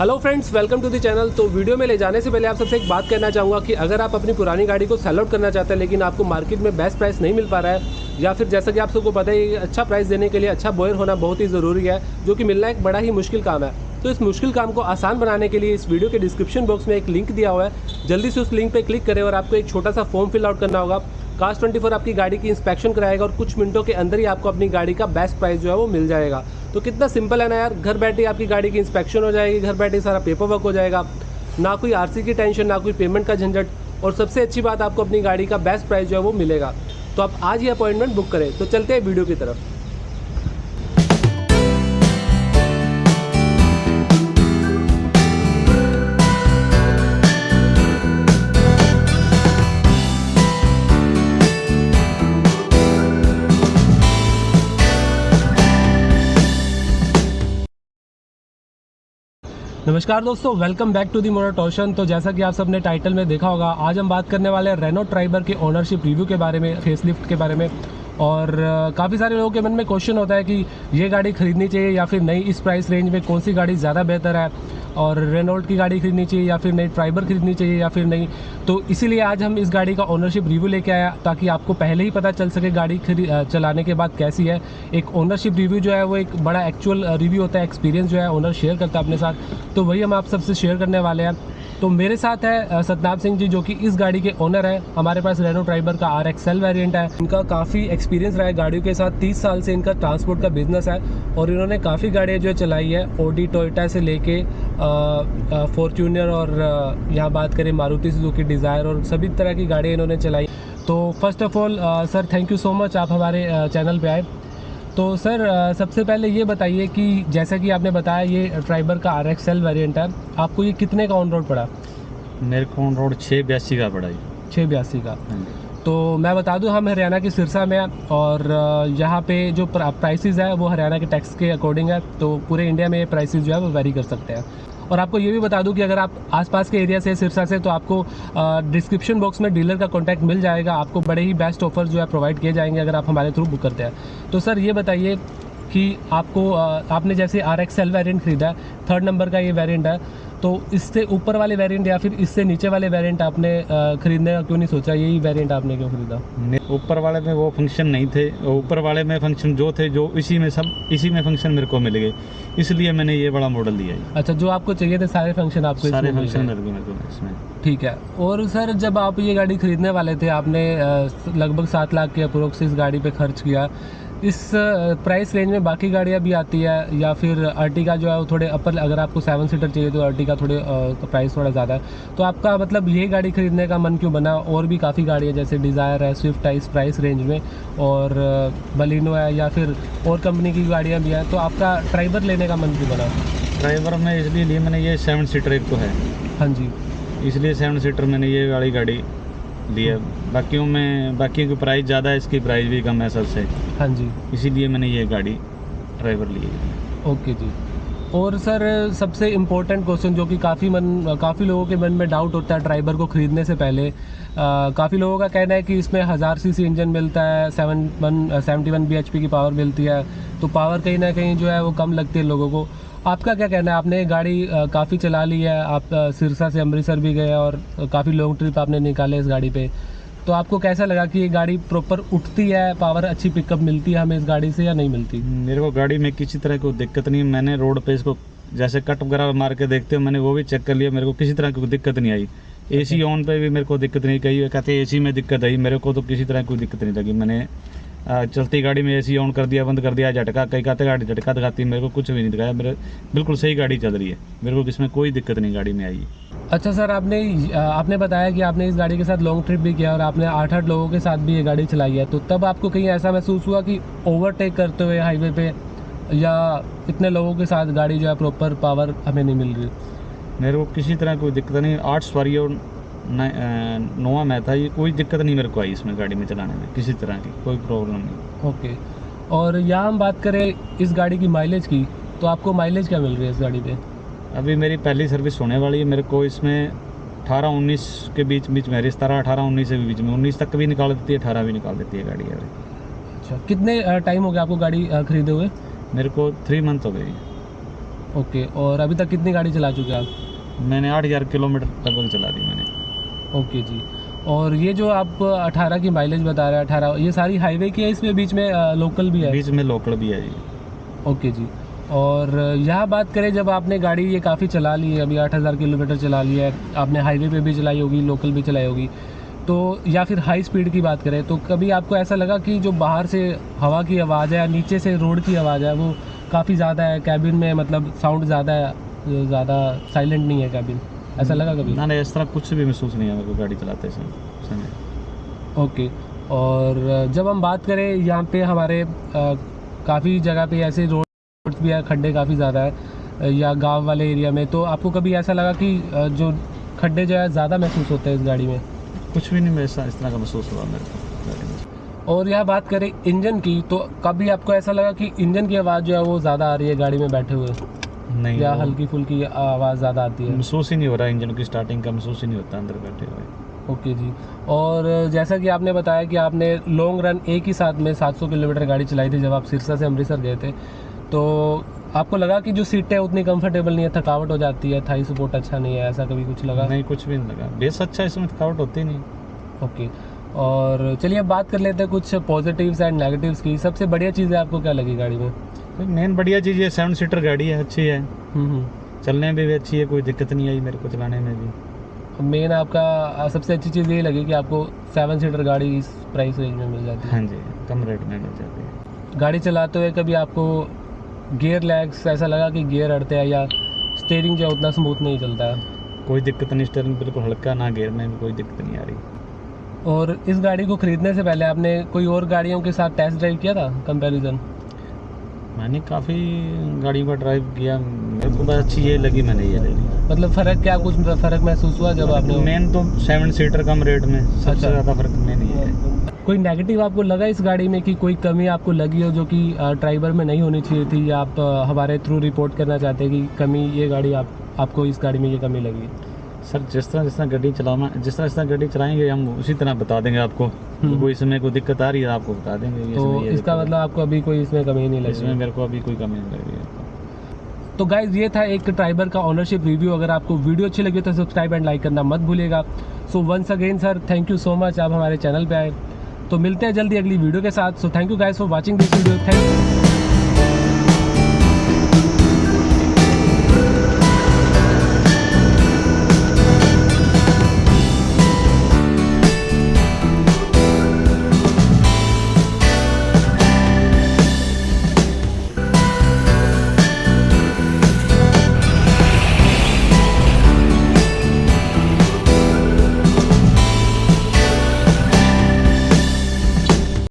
Hello friends welcome to the channel तो video में ले जाने से पहले आप सबसे एक बात कहना चाहूँगा कि अगर आप अपनी पुरानी गाड़ी को सेल आउट करना चाहते हैं, लेकिन आपको मार्केट में बेस्ट प्राइस नहीं मिल पा रहा है, या फिर जैसा कि आप सबको पता है अच्छा प्राइस देने के लिए अच्छा बॉयर होना बहुत ही ज़रूरी है, जो कि मिलना एक बड़ा ही मुश्किल काम है। तो इस मुश्किल काम को आसान बनाने के लिए इस वीडियो के डिस्क्रिप्शन बॉक्स में एक लिंक दिया हुआ है। जल्दी से उस लिंक पर क्लिक करें और आपको एक छोटा सा फॉर्म फिल आउट करना होगा। कास्ट ट्वेंटी आपकी गाड़ी की इंस्पेक्शन कराएगा और कुछ मिनटों के अंदर ही आपको अपनी गाड़ी का बेस्ट प्राइस जो है वो मिल जाएगा। तो कितना सिंपल है ना यार, घर बैठे आपकी गाड़ी की इंस्पेक्शन हो जाएगी, घर बैठे सारा पेपर वर्क हो जाएगा। ना कोई आरसी की टेंशन ना कोई पेमेंट का झंझट और सबसे अच्छी बात, आपको अपनी गाड़ी का बेस्ट प्राइस जो है वो मिलेगा। तो आप आज ही अपॉइंटमेंट बुक करें। तो चलते हैं वीडियो की तरफ़। नमस्कार दोस्तों welcome back to the motor torsion तो जैसा कि आप सबने टाइटल में देखा होगा, आज हम बात करने वाले हैं रेनो ट्राइबर के ओनरशिप रिव्यू के बारे में फेसलिफ्ट के बारे में। और काफ़ी सारे लोगों के मन में क्वेश्चन होता है कि ये गाड़ी खरीदनी चाहिए या फिर नई इस प्राइस रेंज में कौन सी गाड़ी ज़्यादा बेहतर है। और रेनोल्ट की गाड़ी खरीदनी चाहिए या फिर नई ट्राइबर खरीदनी चाहिए या फिर नहीं तो इसीलिए आज हम इस गाड़ी का ओनरशिप रिव्यू लेके आया ताकि आपको पहले ही पता चल सके गाड़ी चलाने के बाद कैसी है। एक ओनरशिप रिव्यू जो है वो एक बड़ा एक्चुअल रिव्यू होता है एक्सपीरियंस जो है ओनर शेयर करता है अपने साथ। तो वही हम आप सबसे शेयर करने वाले हैं। तो मेरे साथ है सतनाम सिंह जी, जो कि इस गाड़ी के ओनर है। हमारे पास रेनो ट्राइबर का आर एक्सएल वेरियंट है। इनका काफ़ी एक्सपीरियंस रहा है गाड़ियों के साथ। 30 साल से इनका ट्रांसपोर्ट का बिज़नेस है और इन्होंने काफ़ी गाड़ियाँ जो चलाई है। ओडी टोयटा से लेके फॉर्चूनर और यहाँ बात करें मारुति सुजुकी डिज़ायर और सभी तरह की गाड़ियाँ इन्होंने चलाई। तो first of all sir thank you so much आप हमारे चैनल पे आए। तो सर सबसे पहले ये बताइए कि जैसा कि आपने बताया ये ट्राइबर का आर एक्स एल वेरियंट है आपको ये कितने का ऑन रोड पड़ा? मेरे को ऑन रोड छः बयासी का पड़ा ये। छः बयासी का। तो मैं बता दूँ हम हरियाणा के सिरसा में हैं और यहाँ पे जो प्राइसेस है वो हरियाणा के टैक्स के अकॉर्डिंग है तो पूरे इंडिया में ये प्राइसेस जो है वो वेरी कर सकते हैं। और आपको ये भी बता दूँ कि अगर आप आसपास के एरिया से सिरसा से तो आपको डिस्क्रिप्शन बॉक्स में डीलर का कॉन्टैक्ट मिल जाएगा। आपको बड़े ही बेस्ट ऑफ़र जो है प्रोवाइड किए जाएँगे अगर आप हमारे थ्रू बुक करते हैं। तो सर, ये बताइए कि आपको आपने जैसे आर एक्स एल वेरियंट ख़रीदा है थर्ड नंबर का ये वेरियंट है तो इससे ऊपर वाले वेरिएंट या फिर इससे नीचे वाले वेरिएंट आपने खरीदने का क्यों नहीं सोचा? यही वेरिएंट आपने क्यों खरीदा? ऊपर वाले में वो फ़ंक्शन नहीं थे ऊपर वाले में फ़ंक्शन जो थे जो इसी में सब इसी में फ़ंक्शन मेरे को मिल गए। इसलिए मैंने ये बड़ा मॉडल लिया है। अच्छा जो आपको चाहिए थे सारे फ़ंक्शन आपको सारे फ़ंक्शन मेरे को इसमें। ठीक है। और सर जब आप ये गाड़ी खरीदने वाले थे आपने लगभग सात लाख के अप्रोक्स इस गाड़ी पे खर्च किया इस प्राइस रेंज में बाकी गाड़ियाँ भी आती है या फिर अर्टिका जो है वो थोड़े अपर अगर आपको सेवन सीटर चाहिए तो अर्टिका थोड़े प्राइस थोड़ा ज़्यादा है। तो आपका मतलब ये गाड़ी खरीदने का मन क्यों बना? और भी काफ़ी गाड़ियाँ जैसे डिज़ायर है स्विफ्ट है इस प्राइस रेंज में और बलिनो है या फिर और कंपनी की गाड़ियाँ भी हैं तो आपका ड्राइवर लेने का मन क्यों बना? ड्राइवर में इसलिए लिए मैंने ये सेवन सीटर एक तो है। हाँ जी। इसलिए सेवन सीटर मैंने ये वाली गाड़ी लिया बाकियों में बाकी की प्राइस ज़्यादा है इसकी प्राइस भी कम है सबसे। हाँ जी। इसीलिए मैंने ये गाड़ी ड्राइवर ली है। ओके जी। और सर सबसे इम्पोर्टेंट क्वेश्चन जो कि काफ़ी मन काफ़ी लोगों के मन में डाउट होता है ड्राइवर को ख़रीदने से पहले काफ़ी लोगों का कहना है कि इसमें हज़ार सी सी इंजन मिलता है seven one seventy one B की पावर मिलती है तो पावर कहीं ना कहीं जो है वो कम लगती है लोगों को। आपका क्या कहना है? आपने गाड़ी काफ़ी चला ली है आप सिरसा से अमृतसर भी गए और काफ़ी लॉन्ग ट्रिप आपने निकाले इस गाड़ी पे। तो आपको कैसा लगा कि ये गाड़ी प्रॉपर उठती है पावर अच्छी पिकअप मिलती है हमें इस गाड़ी से या नहीं मिलती? मेरे को गाड़ी में किसी तरह की दिक्कत नहीं मैंने रोड पे इसको जैसे कट वगैरह मार के देखते हो मैंने वो भी चेक कर लिया मेरे को किसी तरह की दिक्कत नहीं आई। एसी ऑन पे भी मेरे को दिक्कत नहीं कही कहते एसी में दिक्कत आई मेरे को तो किसी तरह कोई दिक्कत नहीं लगी। मैंने चलती गाड़ी में एसी ऑन कर दिया बंद कर दिया झटका कई कहते गाड़ी झटका दिखाती मेरे को कुछ भी नहीं दिखाया मेरे बिल्कुल सही गाड़ी चल रही है मेरे को इसमें कोई दिक्कत नहीं गाड़ी में आई अच्छा सर आपने आपने बताया कि आपने इस गाड़ी के साथ लॉन्ग ट्रिप भी किया और आपने आठ आठ लोगों के साथ भी ये गाड़ी चलाई है तो तब आपको कहीं ऐसा महसूस हुआ कि ओवरटेक करते हुए हाईवे पे या इतने लोगों के साथ गाड़ी जो है प्रॉपर पावर हमें नहीं मिल रही? मेरे को किसी तरह कोई दिक्कत नहीं आठ सवारियों नोवा में था ये कोई दिक्कत नहीं मेरे को आई इसमें गाड़ी में चलाने में किसी तरह की कोई प्रॉब्लम नहीं। ओके और यहाँ हम बात करें इस गाड़ी की माइलेज की तो आपको माइलेज क्या मिल रही है इस गाड़ी पे? अभी मेरी पहली सर्विस होने वाली है मेरे को इसमें अठारह उन्नीस के बीच बीच में सतारह अठारह उन्नीस के बीच में उन्नीस तक भी निकाल देती है अठारह भी निकाल देती है गाड़ी अभी। अच्छा कितने टाइम हो गया आपको गाड़ी खरीदे हुए? मेरे को थ्री मंथ हो गई। ओके और अभी तक कितनी गाड़ी चला चुके आप? मैंने आठ हज़ार किलोमीटर लगभग चला दी मैंने। ओके जी। और ये जो आप 18 की माइलेज बता रहे हैं 18 ये सारी हाईवे की है इसमें बीच में लोकल भी है? बीच में लोकल भी है ओके जी। और यहाँ बात करें जब आपने गाड़ी ये काफ़ी चला ली है अभी 8000 किलोमीटर चला लिया है आपने हाईवे पे भी चलाई होगी लोकल भी चलाई होगी तो या फिर हाई स्पीड की बात करें तो कभी आपको ऐसा लगा कि जो बाहर से हवा की आवाज़ है या नीचे से रोड की आवाज़ है वो काफ़ी ज़्यादा है कैबिन में मतलब साउंड ज़्यादा है ज़्यादा साइलेंट नहीं है कैबिन ऐसा लगा कभी? ना नहीं इस तरह कुछ भी महसूस नहीं है मेरे को गाड़ी चलाते समय ओके और जब हम बात करें यहाँ पे हमारे काफ़ी जगह पे ऐसे रोड भी है खड्डे काफ़ी ज़्यादा है या गाँव वाले एरिया में तो आपको कभी ऐसा लगा कि जो खड्डे जो है ज़्यादा महसूस होते हैं इस गाड़ी में? कुछ भी नहीं मैं इस तरह का महसूस हुआ मेरे को और यह बात करें इंजन की तो कभी आपको ऐसा लगा कि इंजन की आवाज़ जो है वो ज़्यादा आ रही है गाड़ी में बैठे हुए? नहीं या हल्की फुल्की आवाज़ ज़्यादा आती है। महसूस ही नहीं हो रहा इंजन की स्टार्टिंग का महसूस ही नहीं होता अंदर बैठे हुए। ओके जी। और जैसा कि आपने बताया कि आपने लॉन्ग रन एक ही साथ में 700 किलोमीटर गाड़ी चलाई थी जब आप सिरसा से अमृतसर गए थे तो आपको लगा कि जो सीटें उतनी कंफर्टेबल नहीं है थकावट हो जाती है थाई सपोर्ट अच्छा नहीं है ऐसा कभी कुछ लगा? नहीं कुछ भी नहीं लगा। बेस अच्छा है, इसमें थकावट होती नहीं। ओके। और चलिए अब बात कर लेते हैं कुछ पॉजिटिव्स एंड नेगेटिव्स की। सबसे बढ़िया चीज़ है आपको क्या लगी गाड़ी में? मेन बढ़िया चीज़ ये सेवन सीटर गाड़ी है अच्छी है। हम्म हम्म। चलने में भी अच्छी है कोई दिक्कत नहीं आई मेरे को चलाने में भी। मेन आपका सबसे अच्छी चीज़ ये लगी कि आपको सेवन सीटर गाड़ी इस प्राइस रेंज में मिल जाती है। हाँ जी कम रेट में मिल जाती है। गाड़ी चलाते हुए कभी आपको गियर लैग्स ऐसा लगा कि गियर अड़ते हैं या स्टेयरिंग जो उतना स्मूथ नहीं चलता? है कोई दिक्कत नहीं स्टेयरिंग बिल्कुल हल्का ना गेयर में भी कोई दिक्कत नहीं आ रही। और इस गाड़ी को खरीदने से पहले आपने कोई और गाड़ियों के साथ टेस्ट ड्राइव किया था कंपैरिजन मैंने काफ़ी गाड़ियों का ड्राइव किया। मेरे को बस अच्छी ये लगी मैंने ये ले ली। मतलब फ़र्क क्या कुछ फ़र्क महसूस हुआ जब आपने मेन तो सेवन सीटर कम रेट में सबसे अच्छा। ज़्यादा फ़र्क मेन ये है कोई नेगेटिव आपको लगा इस गाड़ी में कि कोई कमी आपको लगी हो जो कि ड्राइवर में नहीं होनी चाहिए थी या आप हमारे थ्रू रिपोर्ट करना चाहते हैं कि कमी ये गाड़ी आप आपको इस गाड़ी में ये कमी लगी? सर जिस तरह जिस तरह गाड़ी चलाना जिस तरह जिस तरह गाड़ी चलाएँगे हम उसी तरह बता देंगे आपको। हम्म। कोई इसमें कोई दिक्कत आ रही है आपको बता देंगे तो इसका मतलब आपको अभी कोई इसमें कमी नहीं। लगी इसमें मेरे को अभी कोई कमी नहीं लग है। तो गाइज़ ये था एक ट्राइबर का ऑनरशिप रिव्यू अगर आपको वीडियो अच्छी लगी तो सब्सक्राइब एंड लाइक करना मत भूलिएगा। So once again sir thank you so much आप हमारे चैनल पे आए। तो मिलते हैं जल्दी अगली वीडियो के साथ। So thank you guys for watching this video thank you